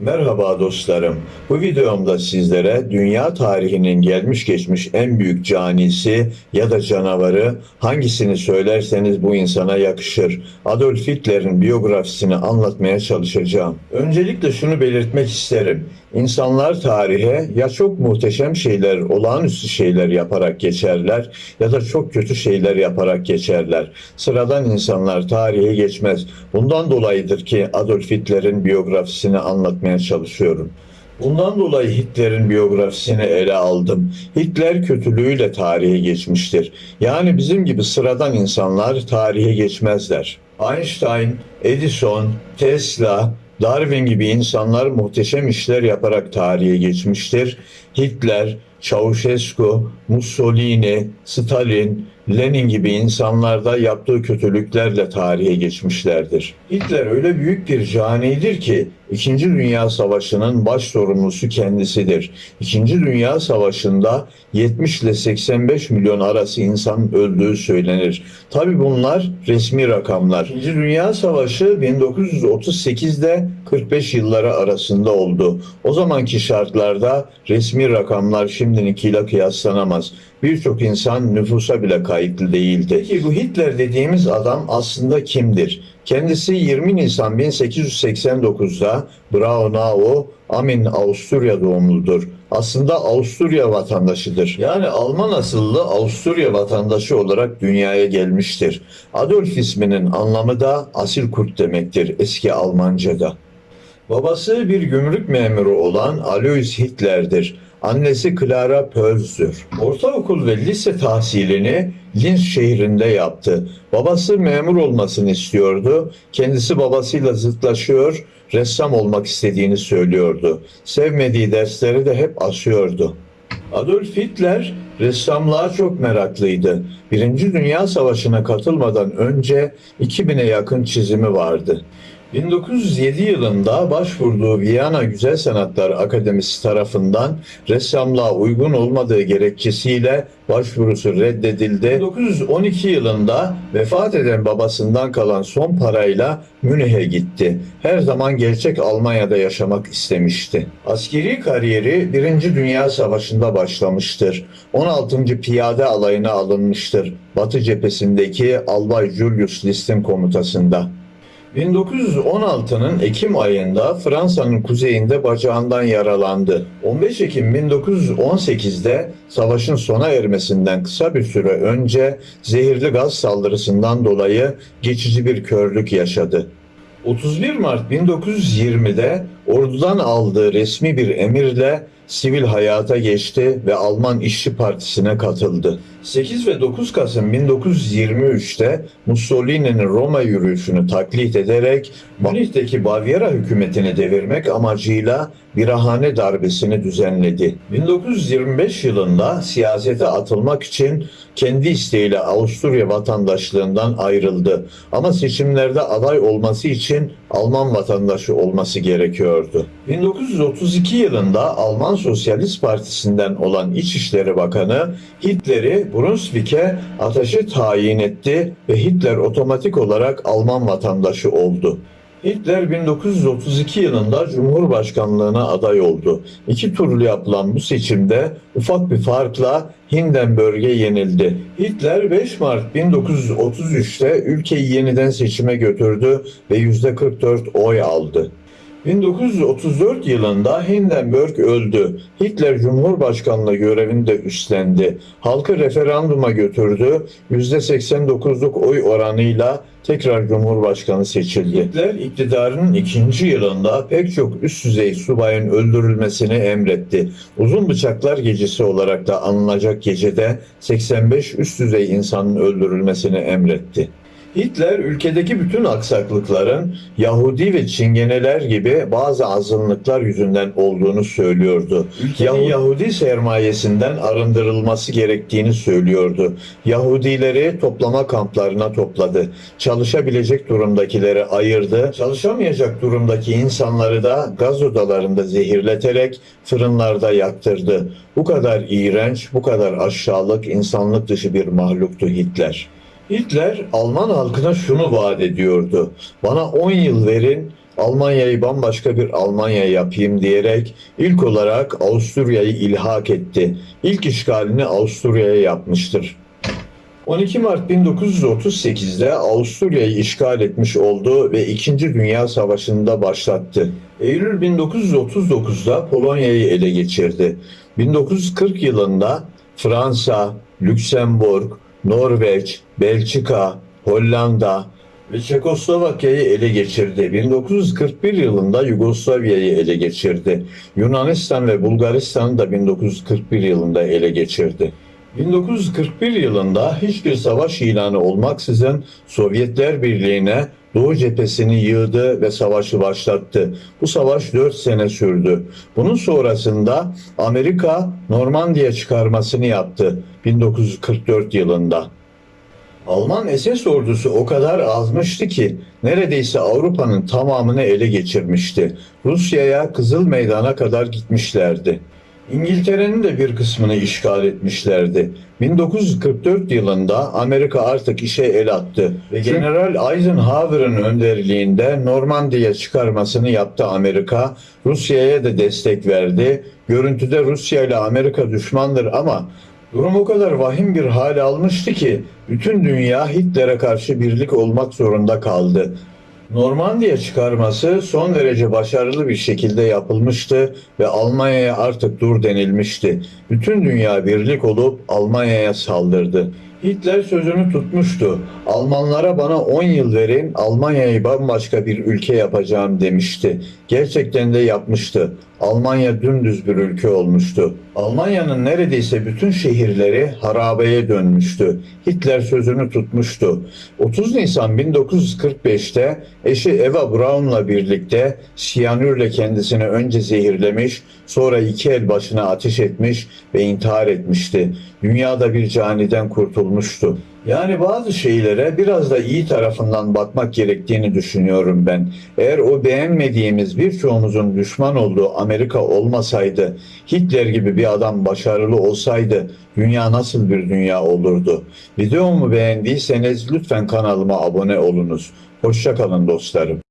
Merhaba dostlarım. Bu videomda sizlere dünya tarihinin gelmiş geçmiş en büyük canisi ya da canavarı hangisini söylerseniz bu insana yakışır. Adolf Hitler'in biyografisini anlatmaya çalışacağım. Öncelikle şunu belirtmek isterim. İnsanlar tarihe ya çok muhteşem şeyler, olağanüstü şeyler yaparak geçerler ya da çok kötü şeyler yaparak geçerler. Sıradan insanlar tarihe geçmez. Bundan dolayıdır ki Adolf Hitler'in biyografisini anlatmaya çalışıyorum. Bundan dolayı Hitler'in biyografisini ele aldım. Hitler kötülüğüyle tarihe geçmiştir. Yani bizim gibi sıradan insanlar tarihe geçmezler. Einstein, Edison, Tesla, Darwin gibi insanlar muhteşem işler yaparak tarihe geçmiştir. Hitler, Ceausescu, Mussolini, Stalin, Lenin gibi insanlar da yaptığı kötülüklerle tarihe geçmişlerdir. Hitler öyle büyük bir canidir ki İkinci Dünya Savaşı'nın baş sorumlusu kendisidir. İkinci Dünya Savaşı'nda 70 ile 85 milyon arası insan öldüğü söylenir. Tabi bunlar resmi rakamlar. İkinci Dünya Savaşı 1938'de 45 yılları arasında oldu. O zamanki şartlarda resmi rakamlar şimdininkiyle kıyaslanamaz. Birçok insan nüfusa bile kayıtlı değildi. Peki bu Hitler dediğimiz adam aslında kimdir? Kendisi 20 Nisan 1889'da Braunau, Amin, Avusturya doğumludur. Aslında Avusturya vatandaşıdır. Yani Alman asıllı Avusturya vatandaşı olarak dünyaya gelmiştir. Adolf isminin anlamı da asil kurt demektir eski Almanca'da. Babası bir gümrük memuru olan Alois Hitler'dir. Annesi Clara Pölz'dür. Ortaokul ve lise tahsilini Linz şehrinde yaptı. Babası memur olmasını istiyordu. Kendisi babasıyla zıtlaşıyor, ressam olmak istediğini söylüyordu. Sevmediği dersleri de hep asıyordu. Adolf Hitler ressamlığa çok meraklıydı. Birinci Dünya Savaşı'na katılmadan önce 2000'e yakın çizimi vardı. 1907 yılında başvurduğu Viyana Güzel Sanatlar Akademisi tarafından ressamlığa uygun olmadığı gerekçesiyle başvurusu reddedildi. 1912 yılında vefat eden babasından kalan son parayla Münih'e gitti. Her zaman gerçek Almanya'da yaşamak istemişti. Askeri kariyeri 1. Dünya Savaşı'nda başlamıştır. 16. Piyade Alayı'na alınmıştır. Batı cephesindeki Albay Julius List'in komutasında. 1916'nın Ekim ayında Fransa'nın kuzeyinde bacağından yaralandı. 15 Ekim 1918'de savaşın sona ermesinden kısa bir süre önce zehirli gaz saldırısından dolayı geçici bir körlük yaşadı. 31 Mart 1920'de ordudan aldığı resmi bir emirle sivil hayata geçti ve Alman İşçi Partisi'ne katıldı. 8 ve 9 Kasım 1923'te Mussolini'nin Roma yürüyüşünü taklit ederek Münih'teki Bavyera hükümetini devirmek amacıyla birahane darbesini düzenledi. 1925 yılında siyasete atılmak için kendi isteğiyle Avusturya vatandaşlığından ayrıldı. Ama seçimlerde aday olması için Alman vatandaşı olması gerekiyordu. 1932 yılında Alman Sosyalist Partisi'nden olan İçişleri Bakanı Hitler'i Brunswick'e ateşi tayin etti ve Hitler otomatik olarak Alman vatandaşı oldu. Hitler 1932 yılında Cumhurbaşkanlığına aday oldu. İki turlu yapılan bu seçimde ufak bir farkla Hindenburg'e yenildi. Hitler 5 Mart 1933'te ülkeyi yeniden seçime götürdü ve %44 oy aldı. 1934 yılında Hindenburg öldü. Hitler Cumhurbaşkanlığı görevini de üstlendi. Halkı referanduma götürdü. %89'luk oy oranıyla tekrar Cumhurbaşkanı seçildi. Hitler iktidarının ikinci yılında pek çok üst düzey subayın öldürülmesini emretti. Uzun Bıçaklar Gecesi olarak da anılacak gecede 85 üst düzey insanın öldürülmesini emretti. Hitler ülkedeki bütün aksaklıkların Yahudi ve Çingeneler gibi bazı azınlıklar yüzünden olduğunu söylüyordu. Ülkenin Yahudi sermayesinden arındırılması gerektiğini söylüyordu. Yahudileri toplama kamplarına topladı. Çalışabilecek durumdakileri ayırdı. Çalışamayacak durumdaki insanları da gaz odalarında zehirleterek fırınlarda yaktırdı. Bu kadar iğrenç, bu kadar aşağılık, insanlık dışı bir mahluktu Hitler. Hitler Alman halkına şunu vaat ediyordu. Bana 10 yıl verin Almanya'yı bambaşka bir Almanya yapayım diyerek ilk olarak Avusturya'yı ilhak etti. İlk işgalini Avusturya'ya yapmıştır. 12 Mart 1938'de Avusturya'yı işgal etmiş oldu ve 2. Dünya Savaşı'nda başlattı. Eylül 1939'da Polonya'yı ele geçirdi. 1940 yılında Fransa, Lüksemburg, Norveç, Belçika, Hollanda ve Çekoslovakya'yı ele geçirdi. 1941 yılında Yugoslavya'yı ele geçirdi. Yunanistan ve Bulgaristan'ı da 1941 yılında ele geçirdi. 1941 yılında hiçbir savaş ilanı olmaksızın Sovyetler Birliği'ne Doğu cephesini yığdı ve savaşı başlattı. Bu savaş 4 sene sürdü. Bunun sonrasında Amerika Normandiya çıkarmasını yaptı 1944 yılında. Alman SS ordusu o kadar azmıştı ki neredeyse Avrupa'nın tamamını ele geçirmişti. Rusya'ya Kızıl Meydan'a kadar gitmişlerdi. İngiltere'nin de bir kısmını işgal etmişlerdi. 1944 yılında Amerika artık işe el attı ve General Eisenhower'ın önderliğinde Normandiya çıkarmasını yaptı Amerika. Rusya'ya da destek verdi. Görüntüde Rusya ile Amerika düşmandır ama Durum o kadar vahim bir hale almıştı ki bütün dünya Hitler'e karşı birlik olmak zorunda kaldı. Normandiya çıkarması son derece başarılı bir şekilde yapılmıştı ve Almanya'ya artık dur denilmişti. Bütün dünya birlik olup Almanya'ya saldırdı. Hitler sözünü tutmuştu. Almanlara bana 10 yıl verin, Almanya'yı bambaşka bir ülke yapacağım demişti. Gerçekten de yapmıştı. Almanya dümdüz bir ülke olmuştu. Almanya'nın neredeyse bütün şehirleri harabeye dönmüştü. Hitler sözünü tutmuştu. 30 Nisan 1945'te eşi Eva Braun'la birlikte siyanürle kendisini önce zehirlemiş, sonra iki el başına ateş etmiş ve intihar etmişti. Dünyada bir caniden kurtulmuştu. Yani bazı şeylere biraz da iyi tarafından bakmak gerektiğini düşünüyorum ben. Eğer o beğenmediğimiz birçoğumuzun düşman olduğu Amerika olmasaydı, Hitler gibi bir adam başarılı olsaydı dünya nasıl bir dünya olurdu? Videomu beğendiyseniz lütfen kanalıma abone olunuz. Hoşçakalın dostlarım.